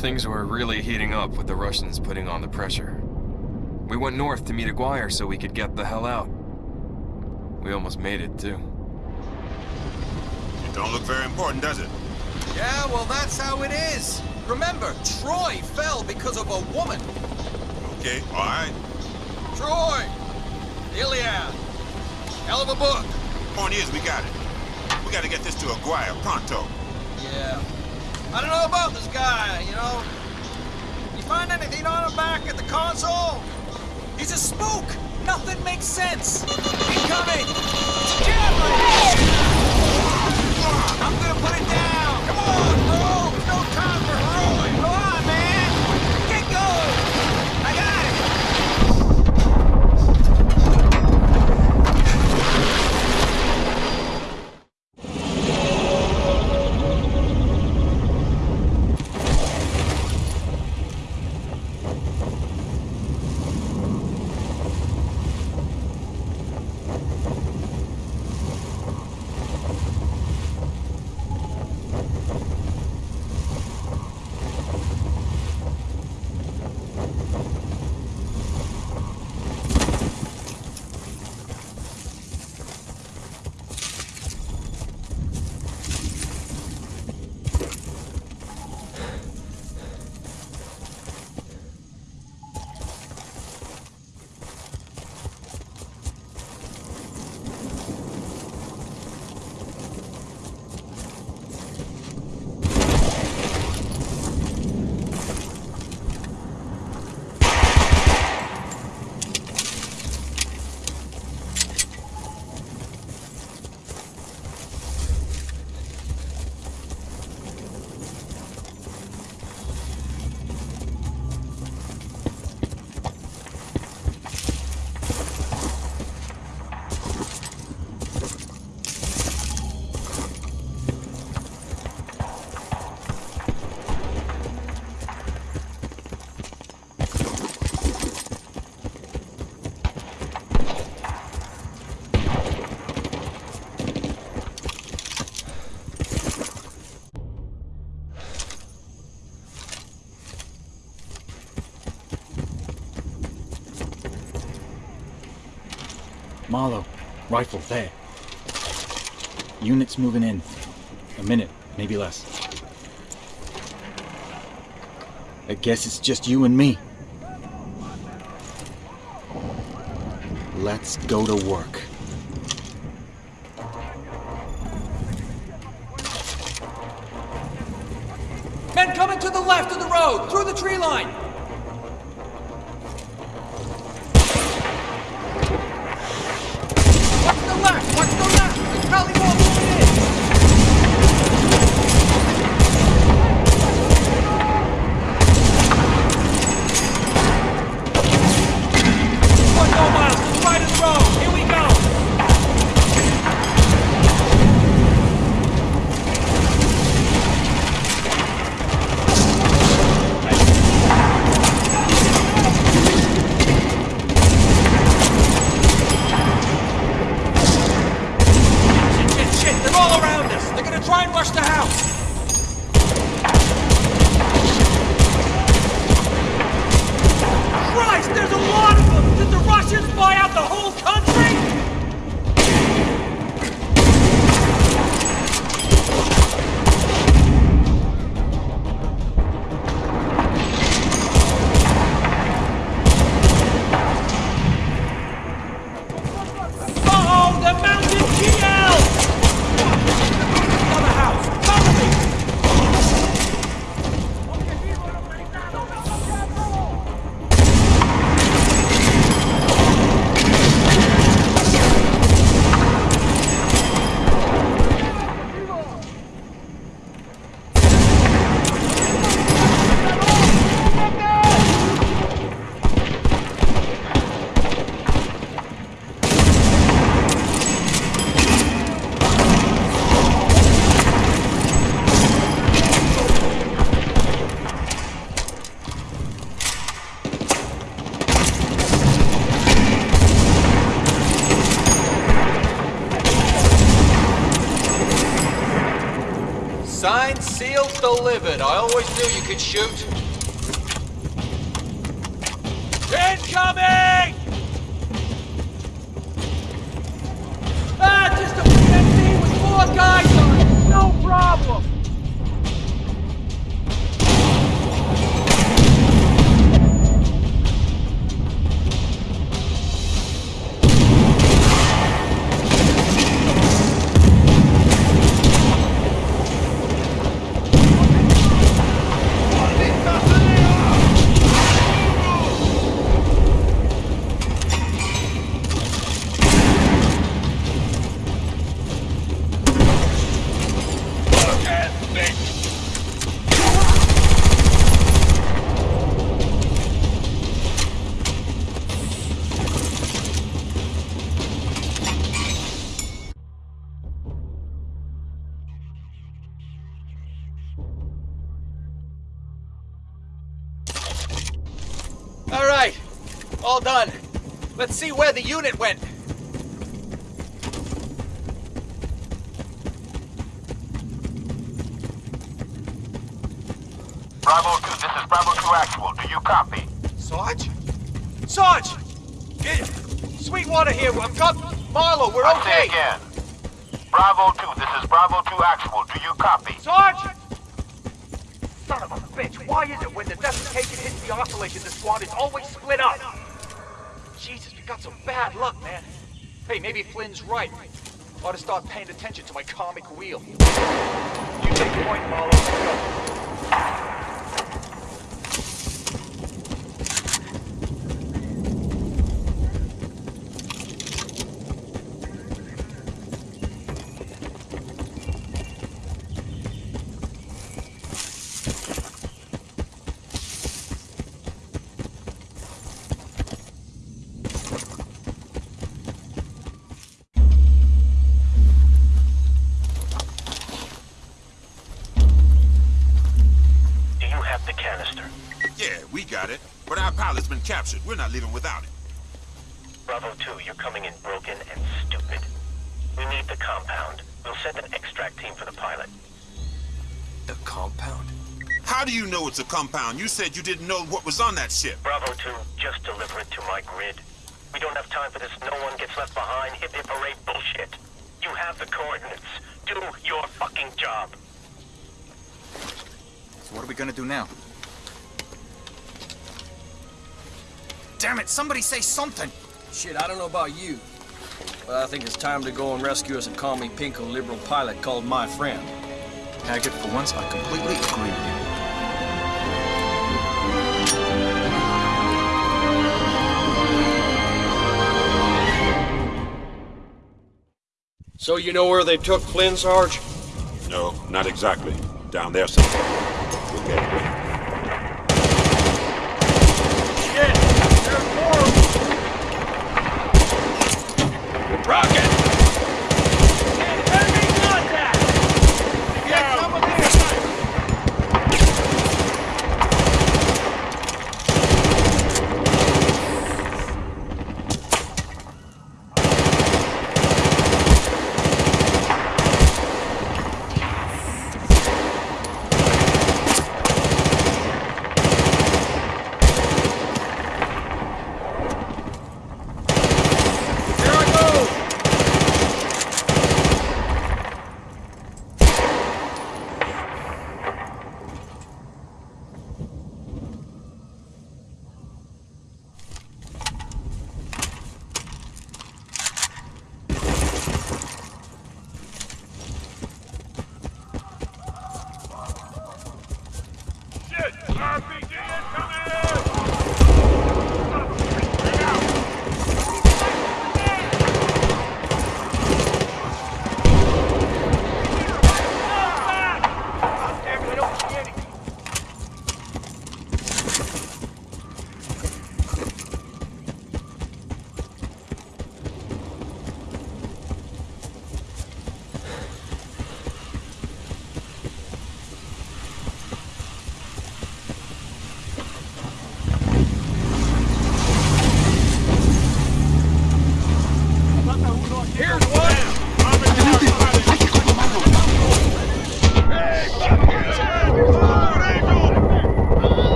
Things were really heating up with the Russians putting on the pressure. We went north to meet Aguirre so we could get the hell out. We almost made it, too. It don't look very important, does it? Yeah, well, that's how it is. Remember, Troy fell because of a woman. Okay, all right. Troy! Iliad! Hell of a book. Point is, we got it. We gotta get this to Aguirre pronto. Yeah. I don't know about this guy, you know. You find anything on him back at the console? He's a spook! Nothing makes sense! Incoming! It's a jam I'm Marlowe, rifle there. Units moving in. A minute, maybe less. I guess it's just you and me. Let's go to work. Men coming to the left of the road, through the tree line! Could shoot. Incoming! All done. Let's see where the unit went. Bravo 2, this is Bravo 2 Actual. Do you copy? Sarge? Sarge! Get Sweetwater here. I've got Marlowe. We're I say okay. again. Bravo 2, this is Bravo 2 Actual. Do you copy? Sarge! Son of a bitch, why is it when the desiccation hits the oscillation, the squad is always split up? Got some bad luck, man. Hey, maybe Flynn's right. Ought to start paying attention to my comic wheel. You take point, Marlowe. Captured. We're not leaving without it. Bravo 2, you're coming in broken and stupid. We need the compound. We'll send an extract team for the pilot. The compound? How do you know it's a compound? You said you didn't know what was on that ship. Bravo 2, just deliver it to my grid. We don't have time for this no one gets left behind hip hip hooray bullshit. You have the coordinates. Do your fucking job. So what are we gonna do now? Damn it, somebody say something! Shit, I don't know about you, but I think it's time to go and rescue us a commie pinko liberal pilot called my friend. Haggard, for once, I completely agree with you. So you know where they took Flynn, Sarge? No, not exactly. Down there somewhere.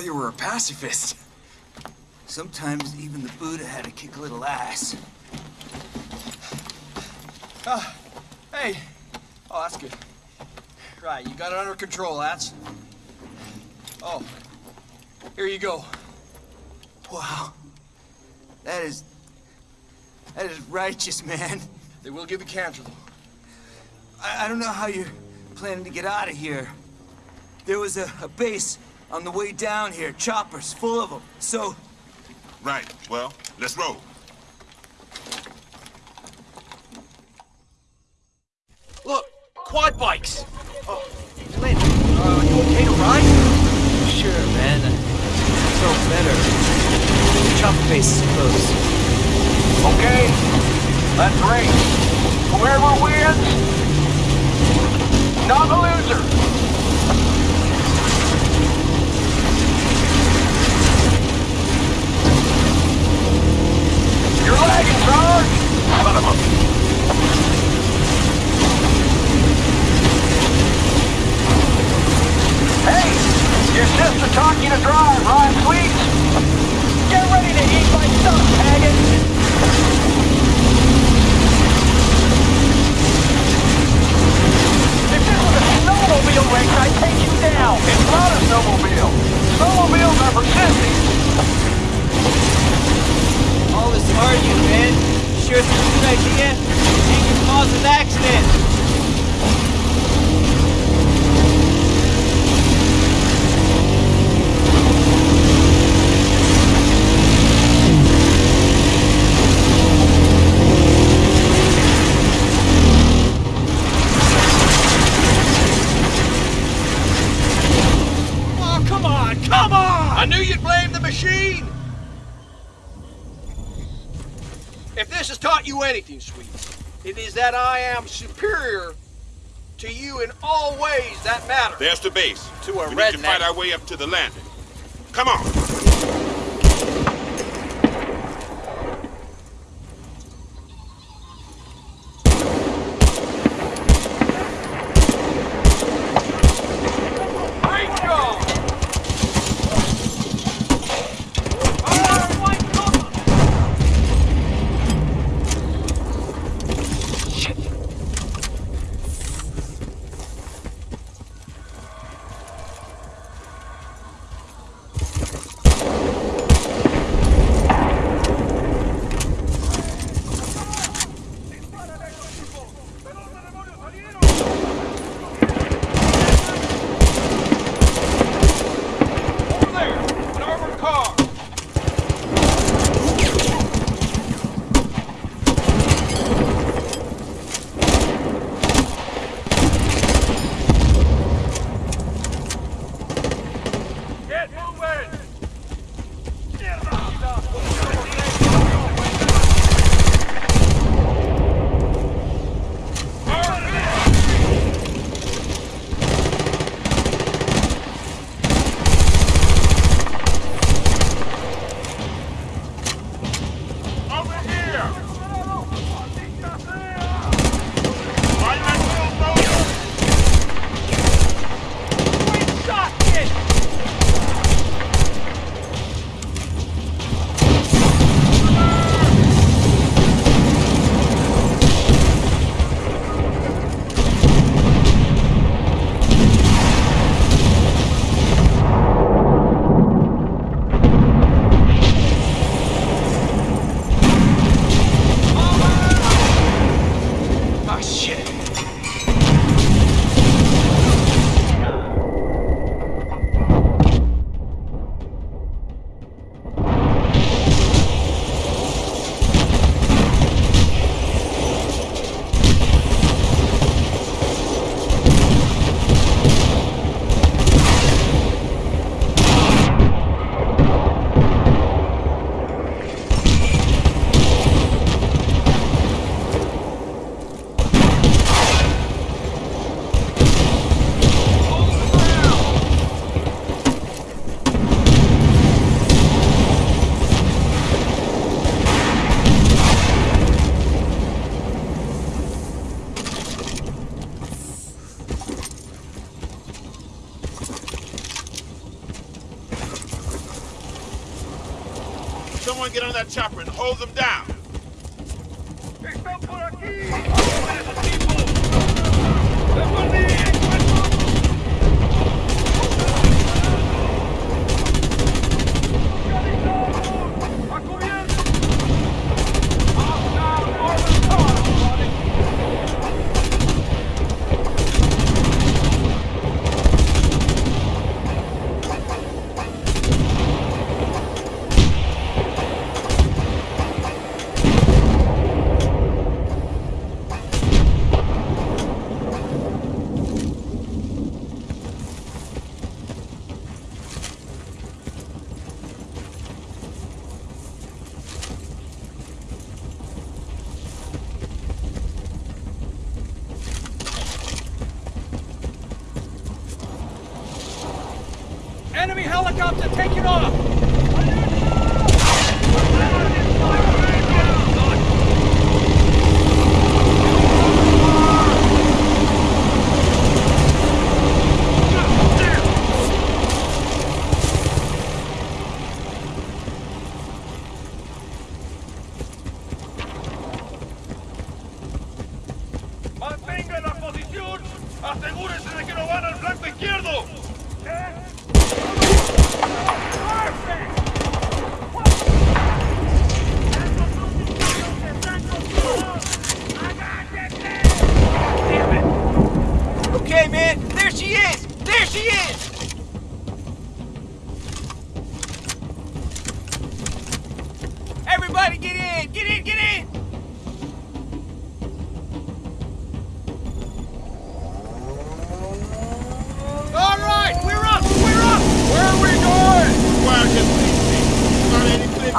Thought you were a pacifist. Sometimes even the Buddha had to kick a little ass. Ah, hey. Oh, that's good. Right, you got it under control, lads. Oh, here you go. Wow. That is... That is righteous, man. They will give you though. I, I don't know how you're planning to get out of here. There was a, a base on the way down here, choppers, full of them. So, Right, well, let's roll. Look, quad bikes. Oh, Clint, uh, you okay to ride? Sure, man. So better. Chop face, suppose. Okay, let's race. Whoever wins, not a loser. You're lagging, Sarge! I knew you'd blame the machine! If this has taught you anything, sweet, it is that I am superior to you in all ways that matter. There's the base. To a we redneck. need to fight our way up to the landing. Come on!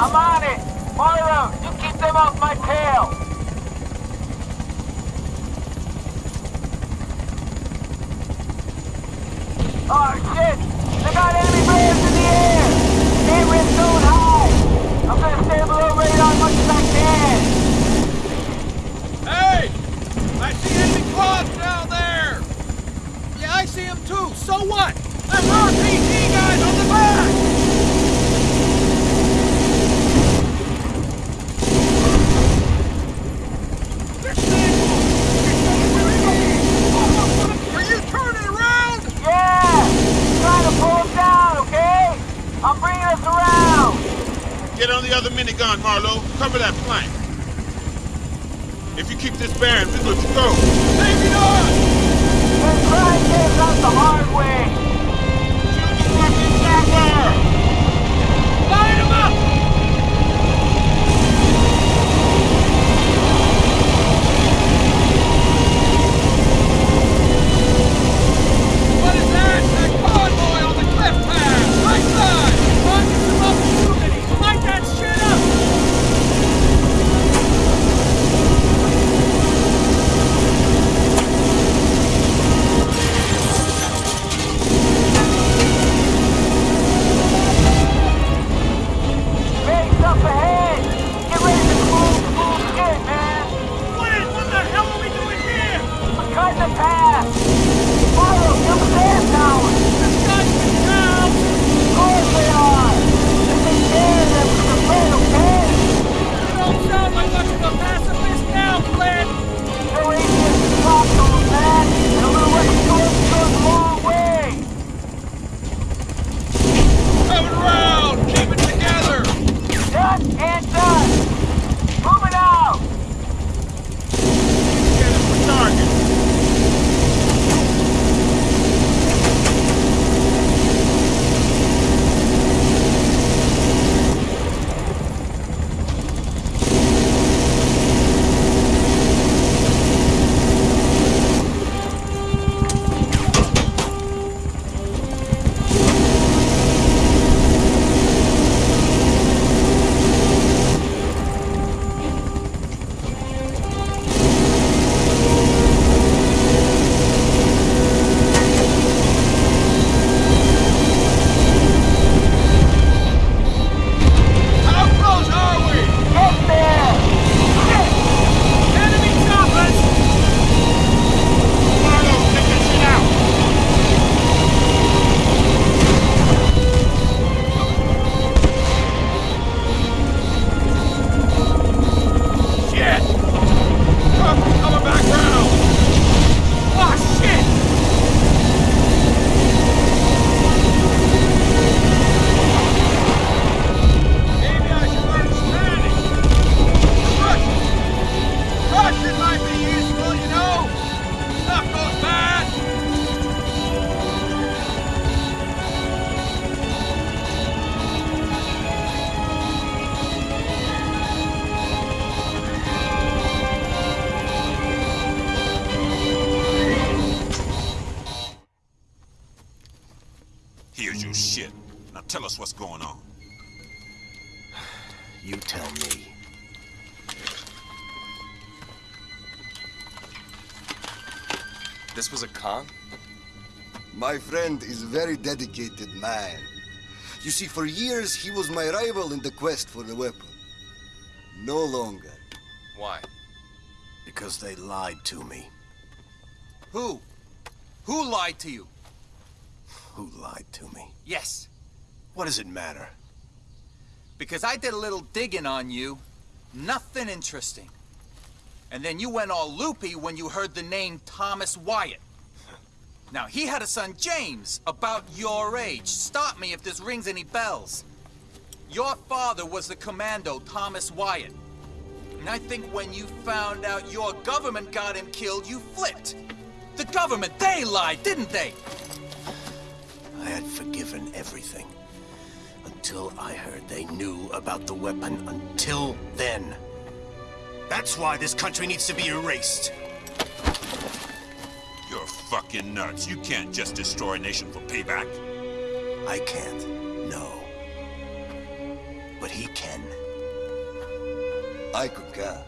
I'm on it! Moira, you keep them off my tail! Oh shit! They got enemy bears in the air! Stay red zone high! I'm gonna stay below radar as much as I can! Hey! I see enemy claws down there! Yeah, I see them too! So what? That's RPG guys Us around! Get on the other minigun, Marlowe. Cover that flank. If you keep this bearing, we good to go. Maybe not! They're trying to get out the hard way! Shoot the fucking chopper! My friend is a very dedicated man. You see, for years he was my rival in the quest for the weapon. No longer. Why? Because they lied to me. Who? Who lied to you? Who lied to me? Yes, What does it matter? because I did a little digging on you. Nothing interesting. And then you went all loopy when you heard the name Thomas Wyatt. Now, he had a son, James, about your age. Stop me if this rings any bells. Your father was the commando, Thomas Wyatt. And I think when you found out your government got him killed, you flipped. The government, they lied, didn't they? I had forgiven everything. Until I heard they knew about the weapon. Until then. That's why this country needs to be erased. You're fucking nuts. You can't just destroy a nation for payback. I can't, no. But he can. I concur.